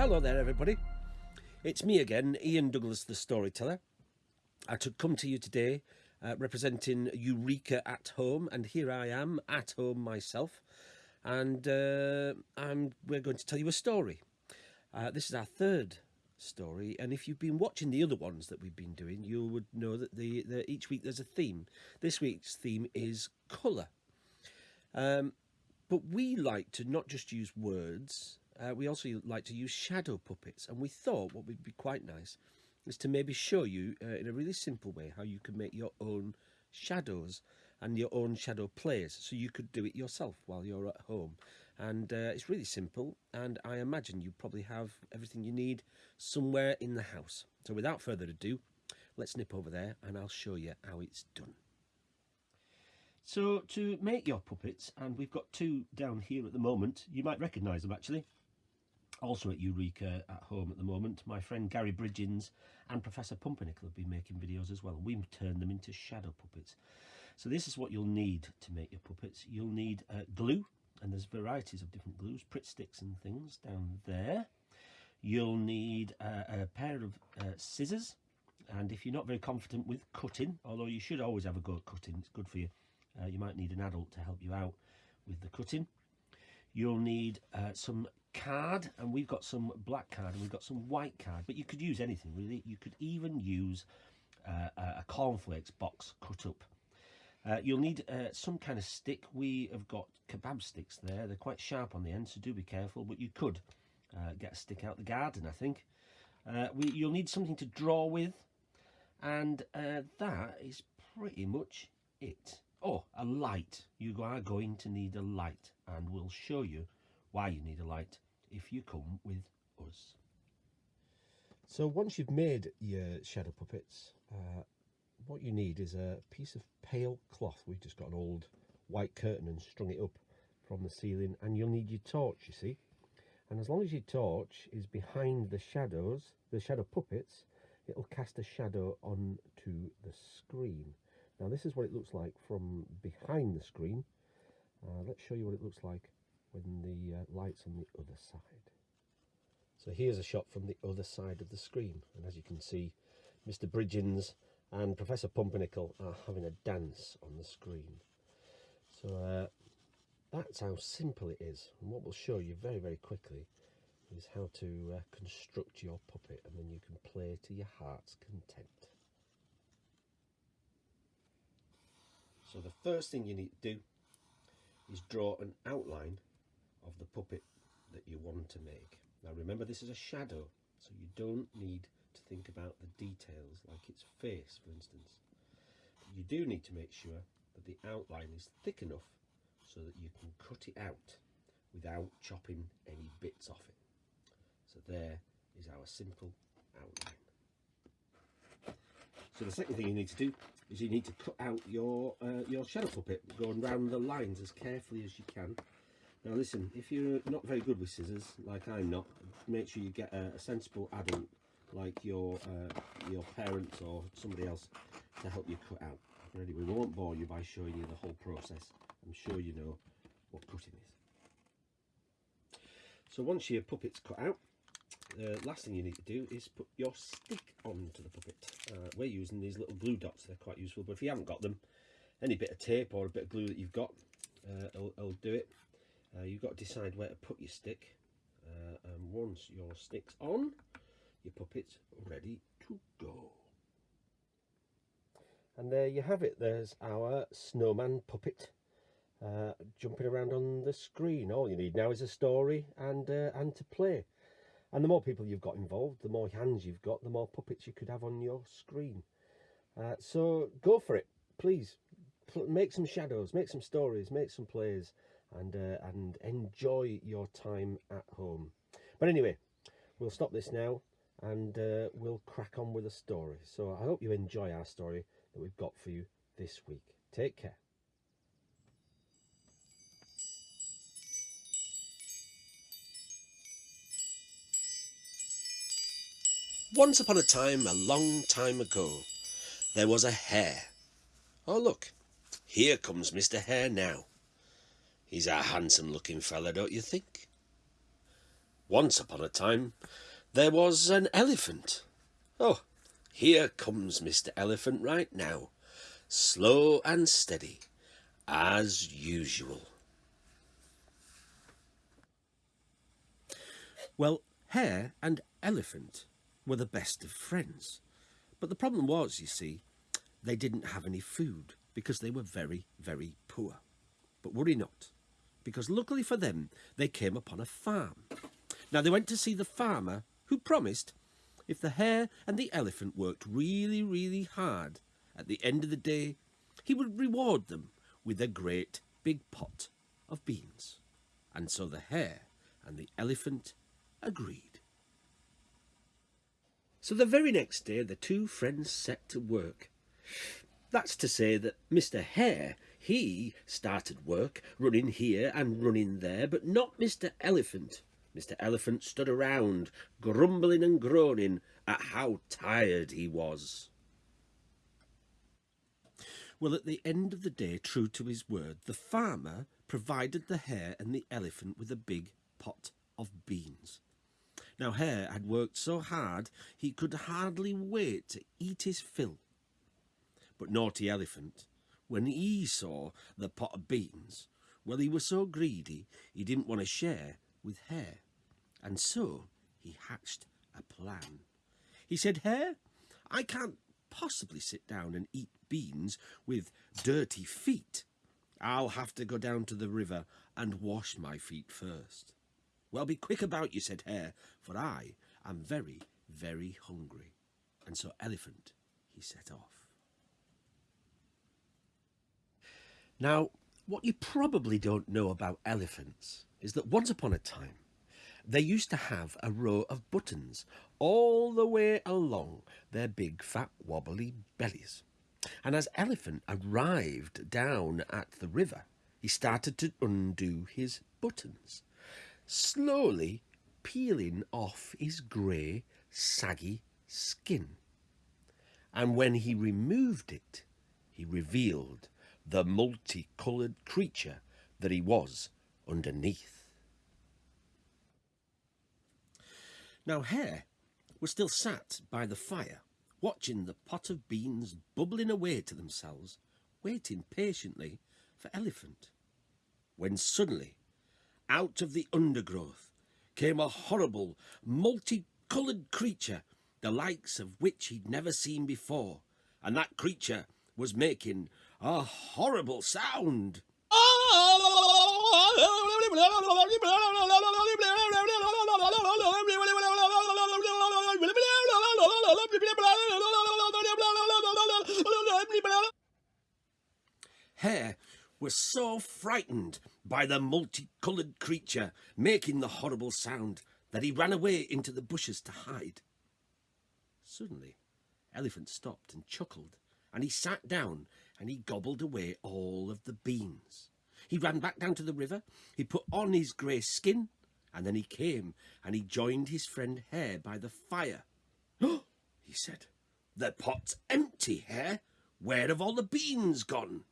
Hello there, everybody. It's me again, Ian Douglas, the storyteller. I should come to you today uh, representing Eureka at Home, and here I am at home myself, and uh, I'm, we're going to tell you a story. Uh, this is our third story, and if you've been watching the other ones that we've been doing, you would know that the, the each week there's a theme. This week's theme is colour. Um, but we like to not just use words uh, we also like to use shadow puppets and we thought what would be quite nice is to maybe show you uh, in a really simple way how you can make your own shadows and your own shadow plays so you could do it yourself while you're at home. And uh, it's really simple and I imagine you probably have everything you need somewhere in the house. So without further ado let's nip over there and I'll show you how it's done. So to make your puppets, and we've got two down here at the moment, you might recognise them actually also at Eureka at home at the moment. My friend Gary Bridgens and Professor Pumpernickel have been making videos as well. We've turned them into shadow puppets. So this is what you'll need to make your puppets. You'll need uh, glue, and there's varieties of different glues, Pritt sticks and things down there. You'll need uh, a pair of uh, scissors, and if you're not very confident with cutting, although you should always have a go at cutting, it's good for you, uh, you might need an adult to help you out with the cutting. You'll need uh, some card and we've got some black card and we've got some white card but you could use anything really. You could even use uh, a cornflakes box cut up. Uh, you'll need uh, some kind of stick. We have got kebab sticks there. They're quite sharp on the end so do be careful but you could uh, get a stick out the garden I think. Uh, we, you'll need something to draw with and uh, that is pretty much it oh a light you are going to need a light and we'll show you why you need a light if you come with us. So once you've made your shadow puppets, uh, what you need is a piece of pale cloth. We've just got an old white curtain and strung it up from the ceiling and you'll need your torch, you see. And as long as your torch is behind the shadows, the shadow puppets, it'll cast a shadow onto the screen. Now this is what it looks like from behind the screen. Uh, let's show you what it looks like when the uh, light's on the other side. So here's a shot from the other side of the screen and as you can see Mr Bridgens and Professor Pumpernickel are having a dance on the screen. So uh, that's how simple it is and what we'll show you very very quickly is how to uh, construct your puppet and then you can play to your heart's content. So the first thing you need to do is draw an outline of the puppet that you want to make. Now remember this is a shadow, so you don't need to think about the details like its face for instance. But you do need to make sure that the outline is thick enough so that you can cut it out without chopping any bits off it. So there is our simple outline. So the second thing you need to do is you need to cut out your uh, your shadow puppet, going round the lines as carefully as you can now listen, if you're not very good with scissors, like I'm not, make sure you get a, a sensible adult like your uh, your parents or somebody else to help you cut out. Anyway, we won't bore you by showing you the whole process. I'm sure you know what cutting is. So once your puppet's cut out, the last thing you need to do is put your stick onto the puppet. Uh, we're using these little glue dots, they're quite useful, but if you haven't got them, any bit of tape or a bit of glue that you've got uh, will, will do it. Uh, you've got to decide where to put your stick uh, and once your stick's on your puppet's ready to go. And there you have it there's our snowman puppet uh, jumping around on the screen. All you need now is a story and uh, and to play and the more people you've got involved the more hands you've got the more puppets you could have on your screen uh, so go for it please make some shadows make some stories make some plays and uh, and enjoy your time at home. But anyway, we'll stop this now and uh, we'll crack on with the story. So I hope you enjoy our story that we've got for you this week. Take care. Once upon a time, a long time ago, there was a hare. Oh, look, here comes Mr. Hare now. He's a handsome looking fellow, don't you think? Once upon a time, there was an elephant. Oh, here comes Mr. Elephant right now, slow and steady, as usual. Well, Hare and Elephant were the best of friends. But the problem was, you see, they didn't have any food because they were very, very poor. But worry not, because luckily for them, they came upon a farm. Now they went to see the farmer who promised if the hare and the elephant worked really, really hard, at the end of the day, he would reward them with a great big pot of beans. And so the hare and the elephant agreed. So the very next day, the two friends set to work. That's to say that Mr. Hare, he started work, running here and running there, but not Mr. Elephant. Mr. Elephant stood around, grumbling and groaning at how tired he was. Well, at the end of the day, true to his word, the farmer provided the hare and the elephant with a big pot of beans. Now, Hare had worked so hard he could hardly wait to eat his fill. But naughty Elephant, when he saw the pot of beans, well, he was so greedy he didn't want to share with Hare. And so he hatched a plan. He said, Hare, I can't possibly sit down and eat beans with dirty feet. I'll have to go down to the river and wash my feet first. Well, be quick about you, said Hare, for I am very, very hungry. And so Elephant, he set off. Now, what you probably don't know about elephants is that once upon a time, they used to have a row of buttons all the way along their big fat wobbly bellies. And as Elephant arrived down at the river, he started to undo his buttons, slowly peeling off his grey, saggy skin. And when he removed it, he revealed the multicoloured creature that he was underneath. Now Hare was still sat by the fire, watching the pot of beans bubbling away to themselves, waiting patiently for Elephant, when suddenly, out of the undergrowth, came a horrible, multicoloured creature, the likes of which he'd never seen before, and that creature was making a horrible sound. Hare was so frightened by the multicoloured creature making the horrible sound that he ran away into the bushes to hide. Suddenly, Elephant stopped and chuckled, and he sat down and he gobbled away all of the beans. He ran back down to the river, he put on his grey skin, and then he came and he joined his friend Hare by the fire. He said, the pot's empty, Hare. Where have all the beans gone?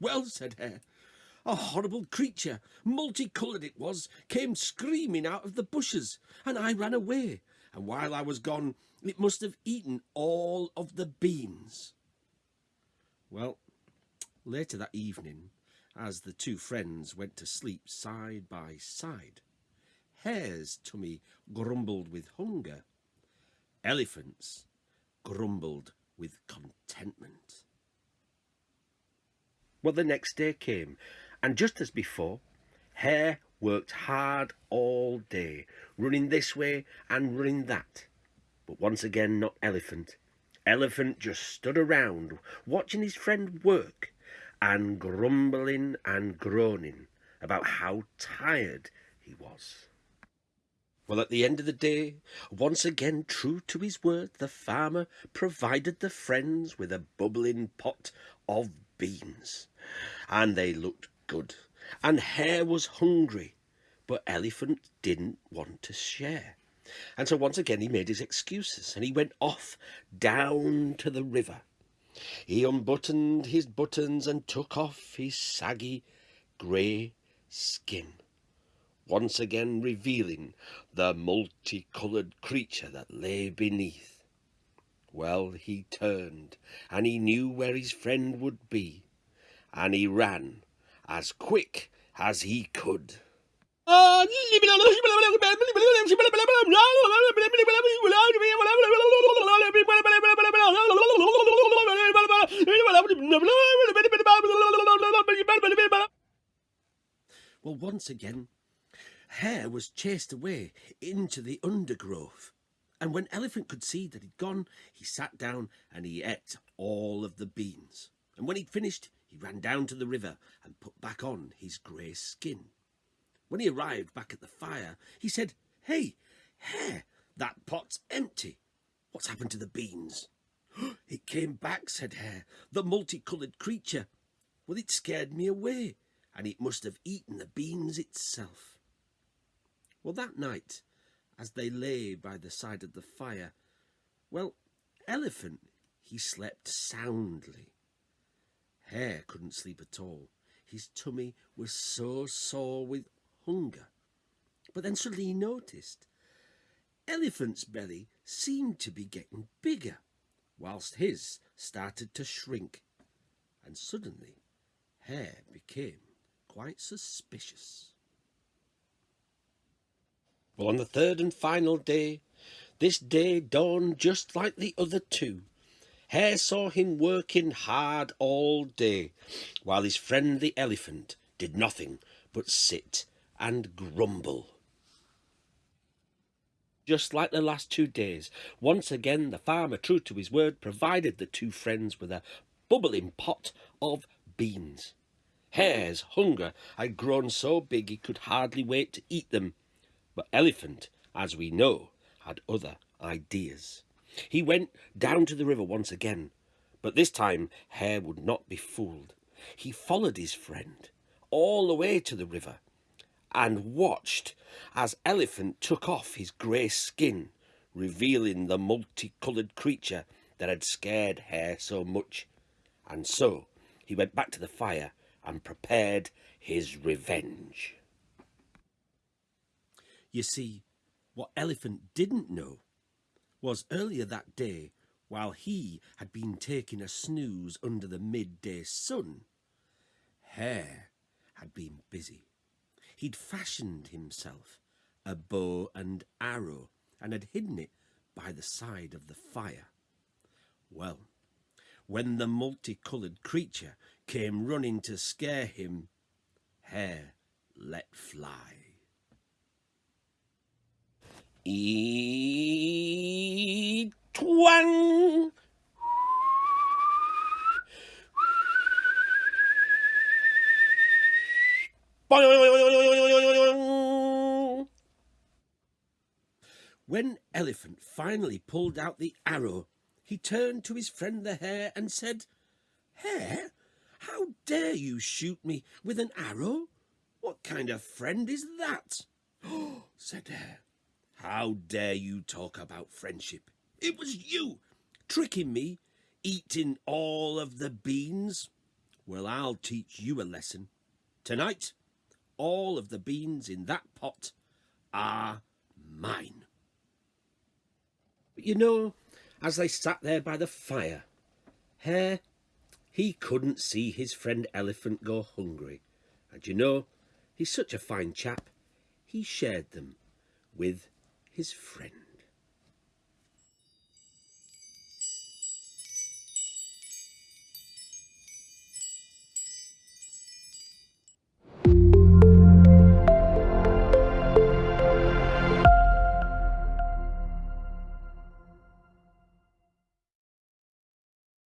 Well, said Hare, a horrible creature, multicoloured it was, came screaming out of the bushes, and I ran away, and while I was gone, it must have eaten all of the beans. Well, later that evening, as the two friends went to sleep side by side, Hare's tummy grumbled with hunger, Elephant's grumbled with contentment. Well, the next day came, and just as before, Hare worked hard all day, running this way and running that. But once again, not Elephant. Elephant just stood around, watching his friend work, and grumbling and groaning about how tired he was. Well, at the end of the day, once again true to his word, the farmer provided the friends with a bubbling pot of beans and they looked good. And Hare was hungry, but Elephant didn't want to share. And so once again he made his excuses and he went off down to the river. He unbuttoned his buttons and took off his saggy grey skin. once again revealing the multicoloured creature that lay beneath. Well, he turned, and he knew where his friend would be, and he ran as quick as he could. Well, once again, Hare was chased away into the undergrowth. And when Elephant could see that he'd gone, he sat down and he ate all of the beans. And when he'd finished, he ran down to the river and put back on his grey skin. When he arrived back at the fire, he said, Hey, Hare, that pot's empty. What's happened to the beans? It came back, said Hare, the multicoloured creature. Well, it scared me away, and it must have eaten the beans itself. Well, that night, as they lay by the side of the fire, well, Elephant, he slept soundly. Hare couldn't sleep at all. His tummy was so sore with hunger. But then suddenly he noticed Elephant's belly seemed to be getting bigger, whilst his started to shrink. And suddenly Hare became quite suspicious. Well, on the third and final day, this day dawned just like the other two. Hare saw him working hard all day, while his friend the elephant did nothing but sit and grumble. Just like the last two days, once again the farmer, true to his word, provided the two friends with a bubbling pot of beans. Hare's hunger had grown so big he could hardly wait to eat them, but Elephant, as we know, had other ideas. He went down to the river once again, but this time Hare would not be fooled. He followed his friend all the way to the river and watched as Elephant took off his grey skin, revealing the multicoloured creature that had scared Hare so much. And so he went back to the fire and prepared his revenge. You see, what Elephant didn't know was earlier that day, while he had been taking a snooze under the midday sun, Hare had been busy. He'd fashioned himself a bow and arrow and had hidden it by the side of the fire. Well, when the multicoloured creature came running to scare him, Hare let fly. E twang. When Elephant finally pulled out the arrow, he turned to his friend the Hare and said, Hare, how dare you shoot me with an arrow? What kind of friend is that? Said Hare. How dare you talk about friendship? It was you, tricking me, eating all of the beans. Well, I'll teach you a lesson. Tonight, all of the beans in that pot are mine. But you know, as they sat there by the fire, Hare, he couldn't see his friend Elephant go hungry. And you know, he's such a fine chap, he shared them with his friend.